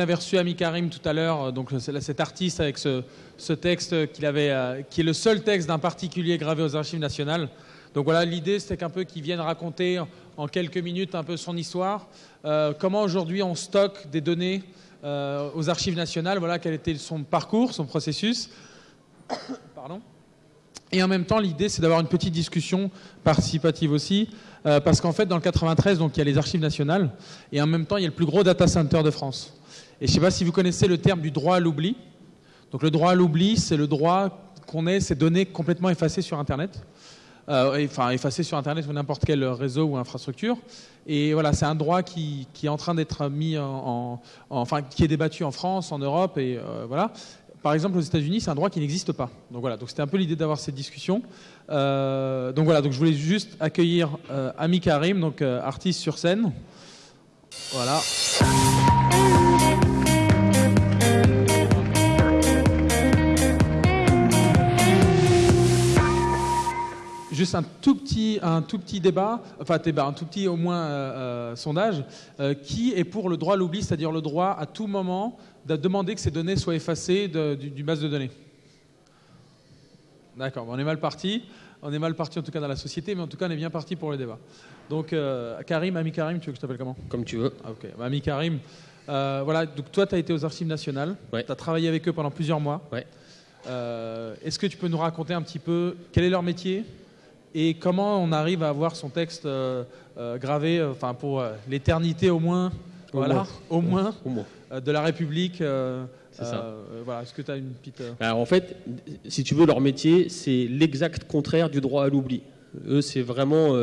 avait reçu Ami Karim tout à l'heure, donc cet artiste avec ce, texte qu'il avait, qui est le seul texte d'un particulier gravé aux archives nationales. Donc voilà, l'idée c'était qu'un peu qu'il vienne raconter en quelques minutes un peu son histoire, comment aujourd'hui on stocke des données aux archives nationales, voilà quel était son parcours, son processus. Pardon. Et en même temps, l'idée, c'est d'avoir une petite discussion participative aussi, euh, parce qu'en fait, dans le 93, donc, il y a les archives nationales, et en même temps, il y a le plus gros data center de France. Et je ne sais pas si vous connaissez le terme du droit à l'oubli. Donc le droit à l'oubli, c'est le droit qu'on ait ces données complètement effacées sur Internet. Euh, enfin, effacées sur Internet ou n'importe quel réseau ou infrastructure. Et voilà, c'est un droit qui, est en train d'être mis en, enfin, qui est débattu en France, en Europe, et euh, voilà. Par exemple, aux États-Unis, c'est un droit qui n'existe pas. Donc voilà, donc c'était un peu l'idée d'avoir cette discussion. Euh, donc voilà, donc je voulais juste accueillir euh, Ami Karim, donc euh, artiste sur scène. Voilà. juste un tout petit, un tout petit débat, enfin débat, un tout petit au moins sondage, qui est pour le droit à l'oubli, c'est-à-dire le droit à tout moment de demander que ces données soient effacées du, base de données. D'accord, on est mal parti. On est mal parti en tout cas dans la société, mais en tout cas on est bien parti pour le débat. Donc euh, Karim, Ami Karim, tu veux que je t'appelle comment? Comme tu veux. Ah, ok, bah, Ami Karim, euh, voilà, donc toi tu as été aux archives nationales, tu as travaillé avec eux pendant plusieurs mois. Ouais. Euh, est-ce que tu peux nous raconter un petit peu quel est leur métier et comment on arrive à avoir son texte gravé, enfin pour l'éternité au moins, voilà, au moins. Au moins. Euh, de la République. Euh, c'est ça. Euh, voilà. Est-ce que tu as une petite. Alors en fait, si tu veux, leur métier, c'est l'exact contraire du droit à l'oubli. Eux, c'est vraiment.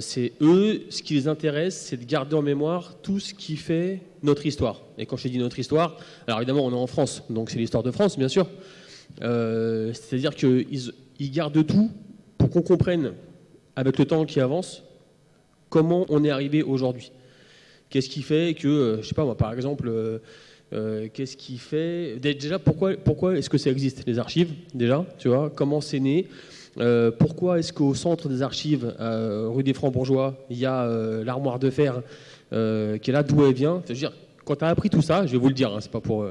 c'est eux, ce qui les intéresse, c'est de garder en mémoire tout ce qui fait notre histoire. Et quand je dis notre histoire, alors évidemment, on est en France, donc c'est l'histoire de France, bien sûr. C'est-à-dire qu'ils ils gardent tout pour qu'on comprenne, avec le temps qui avance, comment on est arrivé aujourd'hui. Qu'est-ce qui fait que, euh, je sais pas moi, par exemple, euh, euh, qu'est-ce qui fait déjà pourquoi pourquoi est-ce que ça existe les archives déjà tu vois comment c'est né pourquoi est-ce qu'au centre des archives rue des Francs-Bourgeois il y a l'armoire de fer qui est là d'où elle vient c'est à dire quand tu as appris tout ça je vais vous le dire hein, c'est pas pour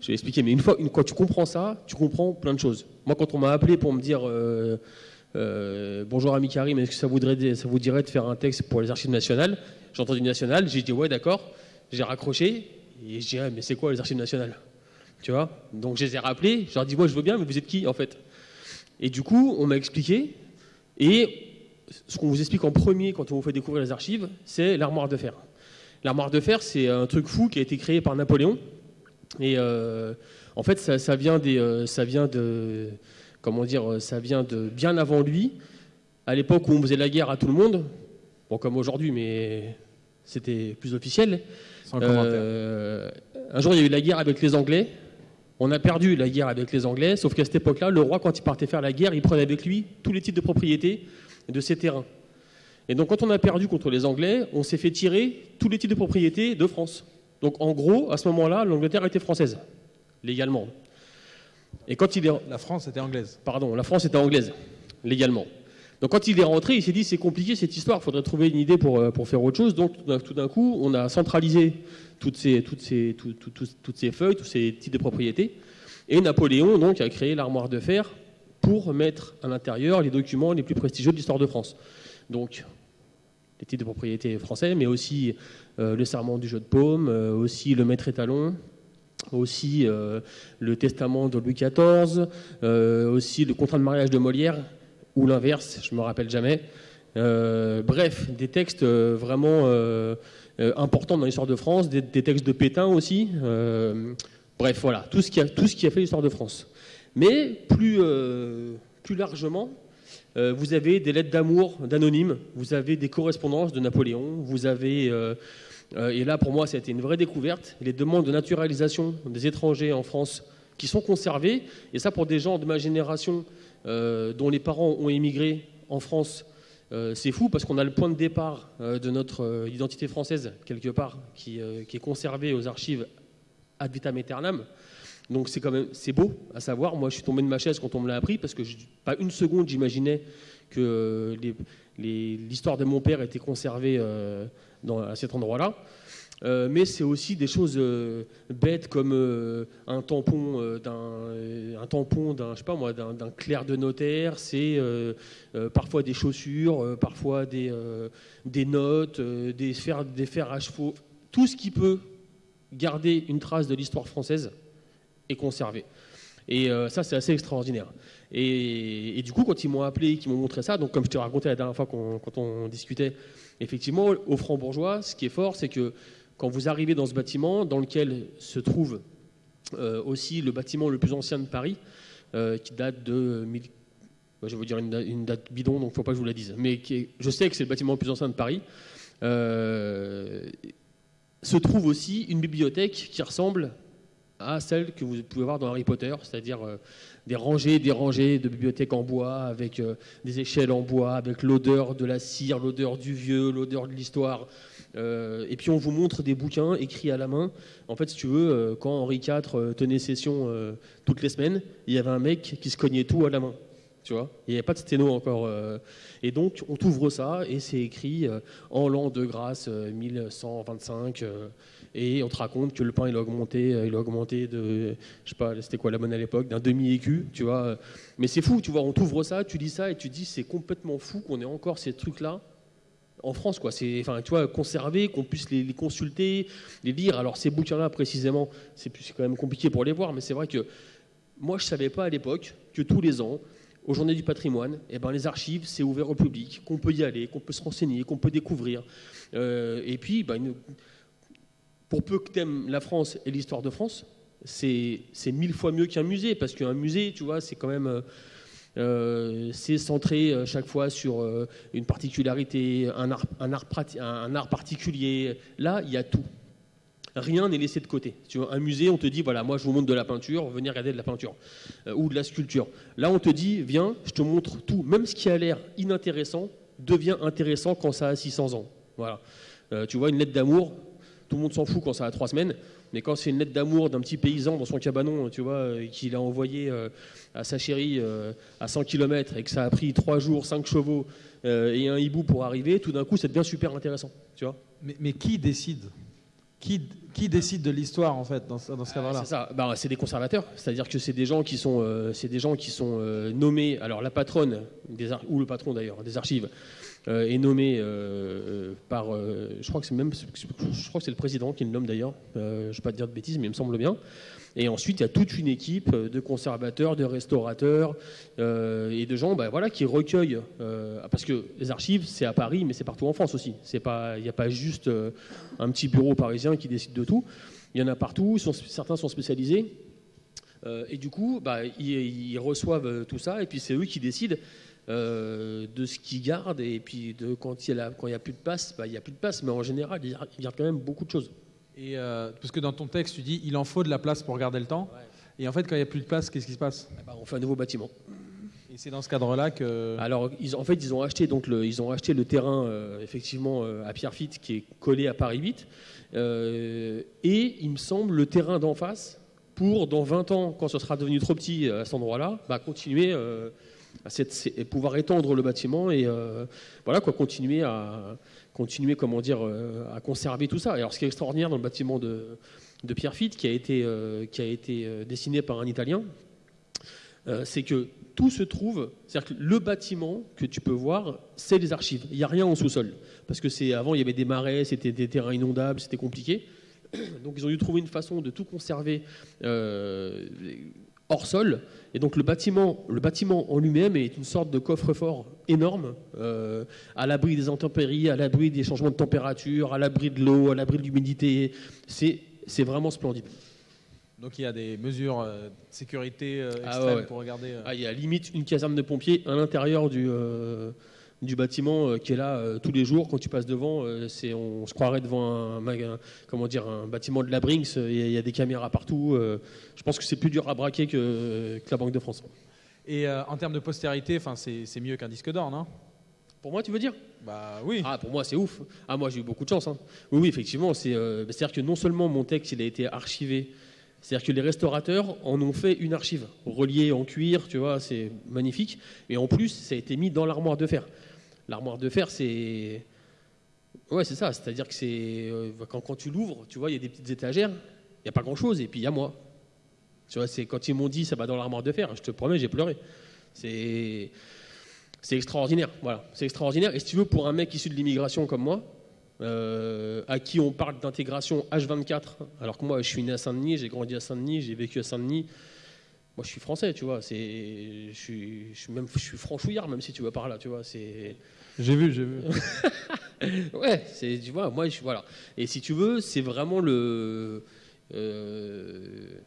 je vais expliquer mais une fois une, tu comprends ça tu comprends plein de choses. Moi quand on m'a appelé pour me dire bonjour ami Karim est-ce que ça, vous dirait de faire un texte pour les archives nationales? J'ai entendu national, j'ai dit ouais d'accord, j'ai raccroché et je dis mais c'est quoi les archives nationales? Tu vois? Donc je les ai rappelés, je leur ai dit ouais je veux bien mais vous êtes qui en fait? Et du coup on m'a expliqué et ce qu'on vous explique en premier quand on vous fait découvrir les archives, c'est l'armoire de fer. L'armoire de fer, c'est un truc fou qui a été créé par Napoléon. Et euh, en fait, ça, vient des, euh, ça vient de, comment dire, ça vient de bien avant lui, à l'époque où on faisait la guerre à tout le monde. Bon, comme aujourd'hui, mais c'était plus officiel. Euh, un jour, il y a eu la guerre avec les Anglais. On a perdu la guerre avec les Anglais, sauf qu'à cette époque-là, le roi, quand il partait faire la guerre, il prenait avec lui tous les titres de propriété de ses terrains. Et donc, quand on a perdu contre les Anglais, on s'est fait tirer tous les titres de propriété de France. Donc, en gros, à ce moment-là, l'Angleterre était française, légalement. Et quand il est... La France était anglaise. Pardon, la France était anglaise, légalement. Donc quand il est rentré, il s'est dit c'est compliqué cette histoire, il faudrait trouver une idée pour, euh, pour faire autre chose. Donc tout d'un coup, on a centralisé toutes ces, toutes ces, toutes ces feuilles, tous ces types de propriétés. Et Napoléon donc a créé l'armoire de fer pour mettre à l'intérieur les documents les plus prestigieux de l'histoire de France. Donc les titres de propriété français, mais aussi euh, le serment du jeu de paume, euh, aussi le maître étalon, aussi le testament de Louis XIV, aussi le contrat de mariage de Molière, ou l'inverse, je ne me rappelle jamais. Euh, bref, des textes euh, vraiment euh, importants dans l'histoire de France, des, textes de Pétain aussi. bref, voilà, tout ce qui a, tout ce qui a fait l'histoire de France. Mais plus, plus largement, vous avez des lettres d'amour d'anonymes, vous avez des correspondances de Napoléon, vous avez, et là pour moi ça a été une vraie découverte, les demandes de naturalisation des étrangers en France qui sont conservées, et ça pour des gens de ma génération euh, dont les parents ont émigré en France, euh, c'est fou parce qu'on a le point de départ euh, de notre identité française, quelque part, qui, est conservé aux archives ad vitam aeternam. Donc c'est quand même c'est beau à savoir. Moi, je suis tombé de ma chaise quand on me l'a appris parce que pas une seconde j'imaginais que l'histoire de mon père était conservée dans, à cet endroit-là. Euh, mais c'est aussi des choses euh, bêtes comme euh, un tampon d'un un tampon d'un je sais pas moi d'un clerc de notaire c'est parfois des chaussures parfois des des notes des fers des fers à chevaux tout ce qui peut garder une trace de l'histoire française est conservé et ça c'est assez extraordinaire et, du coup quand ils m'ont appelé qu'ils m'ont montré ça donc comme je te racontais la dernière fois quand on discutait effectivement au franc-bourgeois ce qui est fort c'est que quand vous arrivez dans ce bâtiment, dans lequel se trouve euh, aussi le bâtiment le plus ancien de Paris, euh, qui date de. je vais vous dire une, date bidon, donc il ne faut pas que je vous la dise. Mais je sais que c'est le bâtiment le plus ancien de Paris. Euh, se trouve aussi une bibliothèque qui ressemble à celle que vous pouvez voir dans Harry Potter, c'est-à-dire des rangées, des rangées de bibliothèques en bois, avec des échelles en bois, avec l'odeur de la cire, l'odeur du vieux, l'odeur de l'histoire. Euh, et puis on vous montre des bouquins écrits à la main. En fait, si tu veux, euh, quand Henri IV euh, tenait session toutes les semaines, il y avait un mec qui se cognait tout à la main. Il n'y avait pas de sténo encore. et donc, on t'ouvre ça et c'est écrit en l'an de grâce 1125. et on te raconte que le pain il a augmenté, il a augmenté de, je sais pas, c'était quoi la monnaie à l'époque, d'un demi écu, tu vois. Mais c'est fou, tu vois. On t'ouvre ça, tu lis ça et tu dis c'est complètement fou qu'on ait encore ces trucs là en France, quoi. C'est, enfin, tu vois, conserver, qu'on puisse les, consulter, les lire. Alors ces bouquins-là, précisément, c'est, quand même compliqué pour les voir, mais c'est vrai que moi, je savais pas à l'époque que tous les ans, aux Journées du Patrimoine, eh ben, les archives, c'est ouvert au public, qu'on peut y aller, qu'on peut se renseigner, qu'on peut découvrir. Euh, et puis, ben, pour peu que tu aimes la France et l'histoire de France, c'est, mille fois mieux qu'un musée, parce qu'un musée, tu vois, c'est quand même euh, c'est centré euh, chaque fois sur une particularité, art, un, art un art, particulier. Là, il y a tout. Rien n'est laissé de côté. Tu vois, un musée, on te dit, voilà, moi je vous montre de la peinture, venez regarder de la peinture ou de la sculpture. Là, on te dit, viens, je te montre tout. Même ce qui a l'air inintéressant devient intéressant quand ça a 600 ans. Voilà. tu vois, une lettre d'amour, tout le monde s'en fout quand ça a trois semaines. Mais quand c'est une lettre d'amour d'un petit paysan dans son cabanon, tu vois, qu'il a envoyé à sa chérie euh, à 100 km et que ça a pris 3 jours, 5 chevaux euh, et un hibou pour arriver, tout d'un coup, ça devient super intéressant. Tu vois mais, qui décide? Qui, qui, décide de l'histoire en fait dans, dans ce cadre-là C'est ça. Bah, c'est des conservateurs, c'est-à-dire que c'est des gens qui sont, euh, c'est des gens qui sont nommés. Alors la patronne des ou le patron d'ailleurs des archives est nommé par, je crois que c'est même, je crois que c'est le président qui le nomme d'ailleurs. je ne vais pas te dire de bêtises, mais il me semble bien. Et ensuite, il y a toute une équipe de conservateurs, de restaurateurs euh, et de gens bah, voilà, qui recueillent. Euh, parce que les archives, c'est à Paris, mais c'est partout en France aussi. Il n'y a pas juste euh, un petit bureau parisien qui décide de tout. Il y en a partout, certains sont spécialisés. et du coup, bah, ils, reçoivent tout ça, et puis c'est eux qui décident de ce qu'ils gardent. Et puis de, quand il n'y a, a, plus de passe, bah, il n'y a plus de passe, mais en général, ils gardent quand même beaucoup de choses. Et euh, parce que dans ton texte, tu dis il en faut de la place pour garder le temps. Et en fait, quand il n'y a plus de place, qu'est-ce qui se passe? Eh ben, On fait un nouveau bâtiment. Et c'est dans ce cadre-là que. Alors, ils, en fait, ils ont acheté donc le, ils ont acheté le terrain euh, effectivement euh, à Pierrefitte qui est collé à Paris 8. et il me semble le terrain d'en face pour dans 20 ans, quand ce sera devenu trop petit à cet endroit-là, bah, continuer à pouvoir étendre le bâtiment et voilà quoi, continuer à continuer comment dire, euh, à conserver tout ça. alors, ce qui est extraordinaire dans le bâtiment de, de Pierrefitte, qui a été, euh, qui a été euh, dessiné par un Italien, c'est que tout se trouve, c'est-à-dire le bâtiment que tu peux voir, c'est les archives. Il n'y a rien en sous-sol. Parce que c'est avant, il y avait des marais, c'était des terrains inondables, c'était compliqué. Donc ils ont dû trouver une façon de tout conserver hors sol. Et donc le bâtiment, le bâtiment en lui-même est une sorte de coffre-fort énorme, euh, à l'abri des intempéries, à l'abri des changements de température, à l'abri de l'eau, à l'abri de l'humidité. C'est, vraiment splendide. Donc il y a des mesures euh, de sécurité euh, ah extrêmes pour regarder. Ah, il y a limite une caserne de pompiers à l'intérieur du, du bâtiment euh, qui est là euh, tous les jours. Quand tu passes devant, euh, c'est, on se croirait devant un, comment dire, un bâtiment de la Brinks. Il y, a des caméras partout. je pense que c'est plus dur à braquer que, la Banque de France. Et en termes de postérité, c'est, mieux qu'un disque d'or, non? Pour moi, tu veux dire? Bah oui. Ah, pour moi, c'est ouf. Ah, moi, j'ai eu beaucoup de chance. Hein. Oui, oui, effectivement. C'est, c'est-à-dire que non seulement mon texte, il a été archivé, c'est-à-dire que les restaurateurs en ont fait une archive, reliée en cuir, tu vois, c'est magnifique. Et en plus, ça a été mis dans l'armoire de fer. L'armoire de fer, c'est Ouais, c'est ça. C'est-à-dire que c'est euh, quand, quand tu l'ouvres, tu vois, il y a des petites étagères, il n'y a pas grand-chose, et puis il y a moi. Tu vois, c'est quand ils m'ont dit ça va dans l'armoire de fer, je te promets, j'ai pleuré. C'est c'est extraordinaire, voilà, c'est extraordinaire. Et si tu veux, pour un mec issu de l'immigration comme moi, euh, à qui on parle d'intégration H24, alors que moi je suis né à Saint-Denis, j'ai grandi à Saint-Denis, j'ai vécu à Saint-Denis. Moi je suis français, tu vois, c'est, je suis, je suis même, je suis franchouillard même si tu veux par là, tu vois, c'est. J'ai vu, j'ai vu. ouais, c'est, tu vois, moi je voilà. Et si tu veux, c'est vraiment le, euh,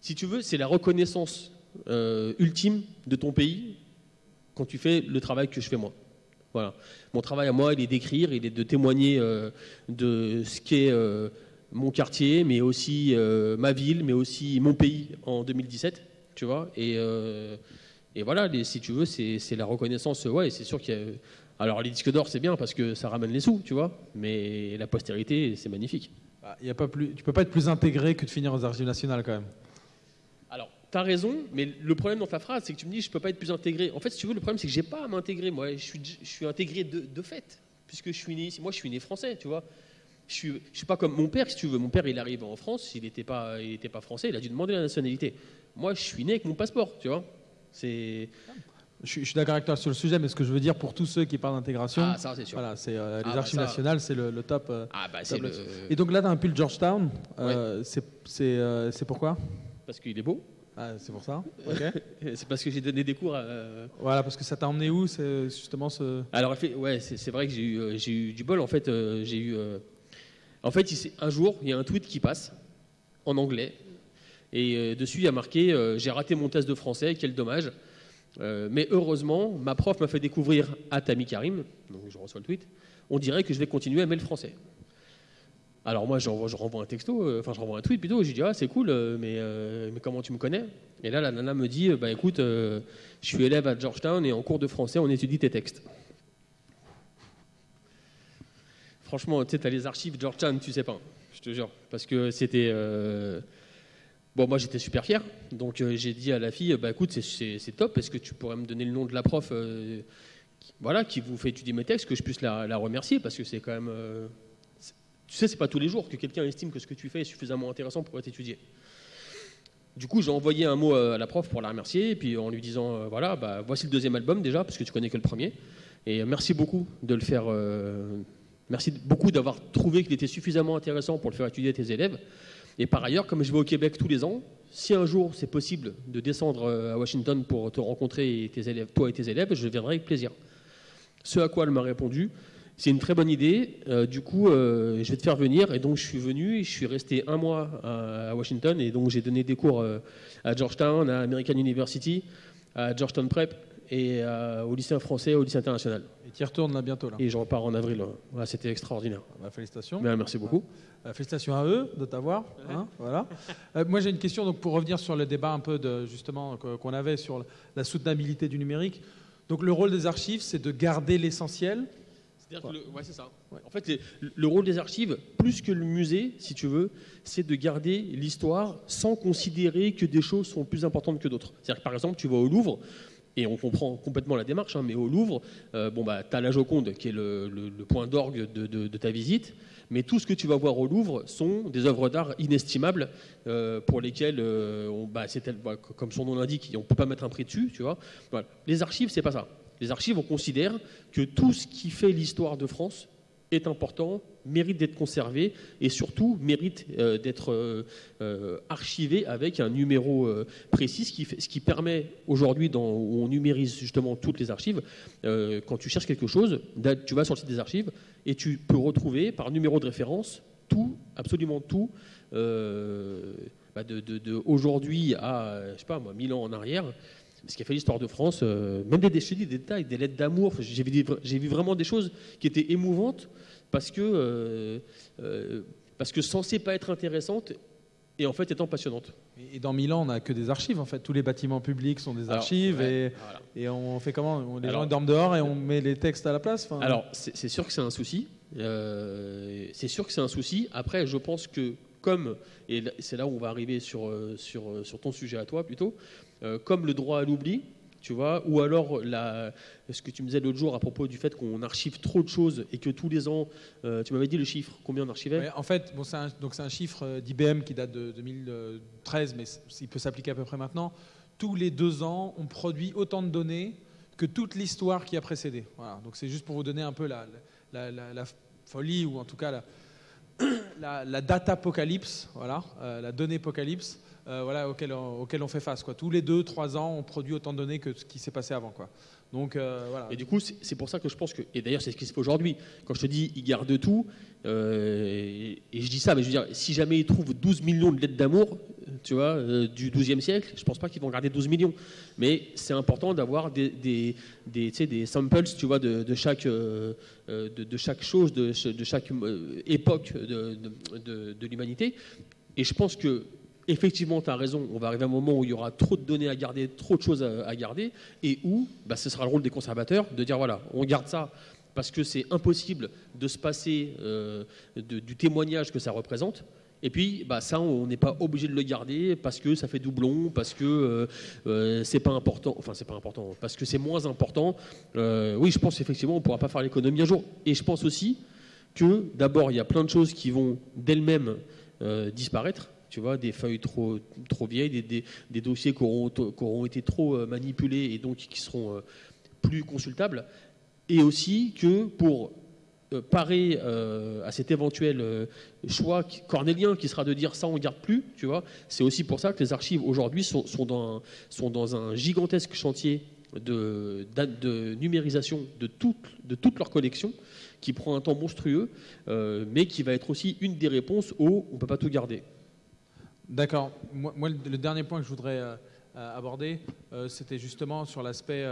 si tu veux, c'est la reconnaissance euh, ultime de ton pays quand tu fais le travail que je fais moi. Voilà. Mon travail à moi, il est d'écrire, il est de témoigner euh, de ce qu'est euh, mon quartier, mais aussi euh, ma ville, mais aussi mon pays en 2017, tu vois. Et, voilà, si tu veux, c'est la reconnaissance. Ouais, c'est sûr qu'il y a. Alors les disques d'or, c'est bien parce que ça ramène les sous, tu vois. Mais la postérité, c'est magnifique. Ah, Il y a pas plus, tu peux pas être plus intégré que de finir aux archives nationales quand même. Alors, tu as raison, mais le problème dans ta phrase, c'est que tu me dis je peux pas être plus intégré. En fait, si tu veux, le problème, c'est que j'ai pas à m'intégrer. Moi, je suis, je suis intégré de, de fait, puisque je suis né ici. Moi, je suis né français, tu vois. Je suis, je suis pas comme mon père, si tu veux. Mon père, il arrive en France, il n'était pas, il était pas français, il a dû demander la nationalité. Moi, je suis né avec mon passeport, tu vois. C'est Je suis, d'accord avec toi sur le sujet, mais ce que je veux dire pour tous ceux qui parlent d'intégration, ah c'est voilà, euh, les Ah, bah, archives ça- nationales, c'est le, le top. euh, Ah bah top le... Et donc là, tu as un pull Georgetown. euh, C'est c'est, euh, c'est pourquoi? Parce qu'il est beau. Ah, C'est pour ça. C'est parce que j'ai donné des cours. À... voilà, parce que ça t'a emmené où justement ce. Alors, ouais, c'est vrai que j'ai eu, euh, j'ai eu du bol. En fait, euh, j'ai eu. euh, En fait, un jour, il y a un tweet qui passe en anglais. Et euh, dessus, il y a marqué euh, J'ai raté mon test de français, quel dommage. Euh, mais heureusement, ma prof m'a fait découvrir à Karim, donc je reçois le tweet. On dirait que je vais continuer à aimer le français. Alors moi, je renvoie un texto, euh, enfin je renvoie un tweet plutôt, je dis ah c'est cool, euh, mais, euh, mais comment tu me connais? Et là, la nana me dit bah écoute, je suis élève à Georgetown et en cours de français, on étudie tes textes. Franchement, tu sais, t'as les archives Georgetown, tu sais pas, je te jure, parce que c'était bon, moi j'étais super fier, donc j'ai dit à la fille bah écoute, c'est- top, est-ce que tu pourrais me donner le nom de la prof qui- voilà, qui vous fait étudier mes textes, que je puisse la, remercier, parce que c'est quand même tu sais, c'est pas tous les jours que quelqu'un estime que ce que tu fais est suffisamment intéressant pour être étudié. Du coup, j'ai envoyé un mot euh, à la prof pour la remercier, et puis en lui disant euh, voilà, bah, voici le deuxième album déjà, parce que tu connais que le premier. Et euh, merci beaucoup de le faire. merci beaucoup d'avoir trouvé qu'il était suffisamment intéressant pour le faire étudier à tes élèves. Et par ailleurs, comme je vais au Québec tous les ans, si un jour c'est possible de descendre à Washington pour te rencontrer et tes élèves, toi et tes élèves, je viendrai avec plaisir. Ce à quoi elle m'a répondu, c'est une très bonne idée. Euh, du coup, euh, je vais te faire venir. Et donc, je suis venu. et Je suis resté un mois à, à Washington. Et donc, j'ai donné des cours euh, à Georgetown, à American University, à Georgetown Prep et au lycée français, au lycée international. Et tu y retournes là bientôt là. Et je repars en avril. Voilà, C'était extraordinaire. Bah, félicitations. Mais, merci beaucoup. Félicitations à eux de t'avoir. hein, voilà. Moi, j'ai une question donc, pour revenir sur le débat un peu de, justement qu'on avait sur la soutenabilité du numérique. Donc, le rôle des archives, c'est de garder l'essentiel. C'est-à-dire que le- ouais, c'est ça. En fait, les- le rôle des archives, plus que le musée, si tu veux, c'est de garder l'histoire sans considérer que des choses sont plus importantes que d'autres. C'est-à-dire que par exemple, tu vas au Louvre, et on comprend complètement la démarche, hein, mais au Louvre, euh, bon, bah, tu as la Joconde qui est le, le- le point d'orgue de, de- de ta visite, mais tout ce que tu vas voir au Louvre sont des œuvres d'art inestimables euh, pour lesquelles, euh, on, bah, c'est tel- bah, comme son nom l'indique, on ne peut pas mettre un prix dessus. Tu vois. Voilà. Les archives, c'est pas ça. Les archives, on considère que tout ce qui fait l'histoire de France est important, mérite d'être conservé et surtout mérite euh, d'être euh, euh, archivé avec un numéro précis, ce qui, permet aujourd'hui, où on numérise justement toutes les archives, quand tu cherches quelque chose, tu vas sur le site des archives et tu peux retrouver par numéro de référence tout, absolument tout, bah, de, aujourd'hui à, je sais pas moi, 1000 ans en arrière, ce qui a fait l'histoire de France, euh, même des, dis, des détails, des lettres d'amour, j'ai vu, vraiment des choses qui étaient émouvantes parce que, euh, euh, parce que censées pas être intéressantes et en fait étant passionnantes. Et dans Milan, on n'a que des archives en fait. Tous les bâtiments publics sont des Alors, archives ouais, et, voilà. et on fait comment? Les Alors- gens dorment dehors et on met les textes à la place Alors, c'est c'est sûr que c'est un souci. Euh, c'est sûr que c'est un souci. Après, je pense que comme, et c'est là où on va arriver sur, euh, euh, sur ton sujet à toi plutôt, euh, comme le droit à l'oubli, tu vois, ou alors la, ce que tu me disais l'autre jour à propos du fait qu'on archive trop de choses et que tous les ans, tu m'avais dit le chiffre, combien on archivait? En fait, c'est un, un chiffre d'IBM qui date de 2013, mais il peut s'appliquer à peu près maintenant. Tous les deux ans, on produit autant de données que toute l'histoire qui a précédé. Voilà. Donc c'est juste pour vous donner un peu la, la, folie ou en tout cas la, data apocalypse, voilà, euh, la donnée apocalypse. Euh, voilà, auquel, on fait face. Quoi. Tous les deux, trois ans, on produit autant de données que ce qui s'est passé avant. Quoi. Donc, euh, voilà. Et du coup, c'est pour ça que je pense que, et d'ailleurs c'est ce qui se fait aujourd'hui, quand je te dis ils gardent tout, euh, et, je dis ça, mais je veux dire, si jamais ils trouvent 12 millions de lettres d'amour, tu vois, du 12e siècle, je pense pas qu'ils vont garder 12 millions. Mais c'est important d'avoir des, des, des, des, samples, tu vois, de, chaque, de, de, chaque chose, de, de chaque époque de, de l'humanité. Et je pense que effectivement, tu as raison, on va arriver à un moment où il y aura trop de données à garder, trop de choses à, garder, et où bah, ce sera le rôle des conservateurs de dire voilà, on garde ça parce que c'est impossible de se passer euh, du témoignage que ça représente. Et puis, bah, ça, on n'est pas obligé de le garder parce que ça fait doublon, parce que euh, euh, c'est pas important. Enfin, c'est pas important, parce que c'est moins important. oui, je pense effectivement, on pourra pas faire l'économie un jour. Et je pense aussi que, d'abord, il y a plein de choses qui vont d'elles-mêmes disparaître tu vois, des feuilles trop, trop vieilles, des, dossiers qui auront, été trop euh, manipulés et donc qui seront euh, plus consultables. Et aussi que pour euh, parer à cet éventuel choix cornélien qui sera de dire ça on garde plus, tu vois, c'est aussi pour ça que les archives aujourd'hui sont, dans un, sont dans un gigantesque chantier de, de numérisation de toute, de toute leur collection qui prend un temps monstrueux, mais qui va être aussi une des réponses au on peut pas tout garder. D'accord. Moi, le dernier point que je voudrais euh, euh, aborder, euh, c'était justement sur l'aspect.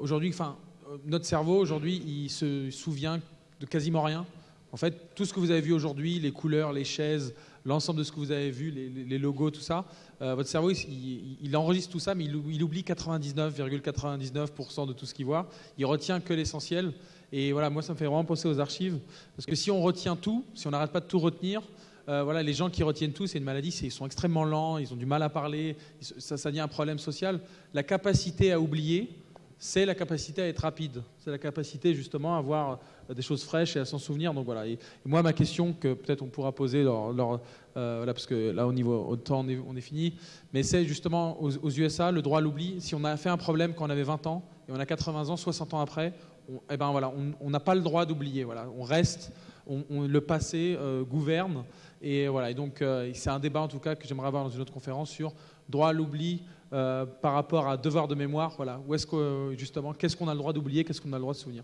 aujourd'hui, enfin, notre cerveau, aujourd'hui, il se souvient de quasiment rien. En fait, tout ce que vous avez vu aujourd'hui, les couleurs, les chaises, l'ensemble de ce que vous avez vu, les, logos, tout ça, votre cerveau, il, enregistre tout ça, mais il, oublie 99,99% de tout ce qu'il voit. Il retient que l'essentiel. Et voilà, moi, ça me fait vraiment penser aux archives. Parce que si on retient tout, si on n'arrête pas de tout retenir, euh, voilà, les gens qui retiennent tout, c'est une maladie, ils sont extrêmement lents, ils ont du mal à parler, ça, ça devient un problème social. La capacité à oublier, c'est la capacité à être rapide. C'est la capacité justement à avoir euh, des choses fraîches et à s'en souvenir. Donc voilà. Et, moi, ma question que peut-être on pourra poser, lors, euh, parce que là au niveau au temps on est, fini, mais c'est justement aux, USA le droit à l'oubli. Si on a fait un problème quand on avait 20 ans et on a 80 ans, 60 ans après, on, eh ben voilà, on n'a pas le droit d'oublier. Voilà, on reste, on, le passé gouverne. Et voilà, et donc euh, c'est un débat en tout cas que j'aimerais avoir dans une autre conférence sur droit à l'oubli euh, par rapport à devoir de mémoire. Voilà, où est-ce que justement, qu'est-ce qu'on a le droit d'oublier, qu'est-ce qu'on a le droit de souvenir?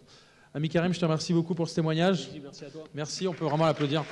Ami Karim, je te remercie beaucoup pour ce témoignage. Merci à toi. Merci, on peut vraiment l'applaudir.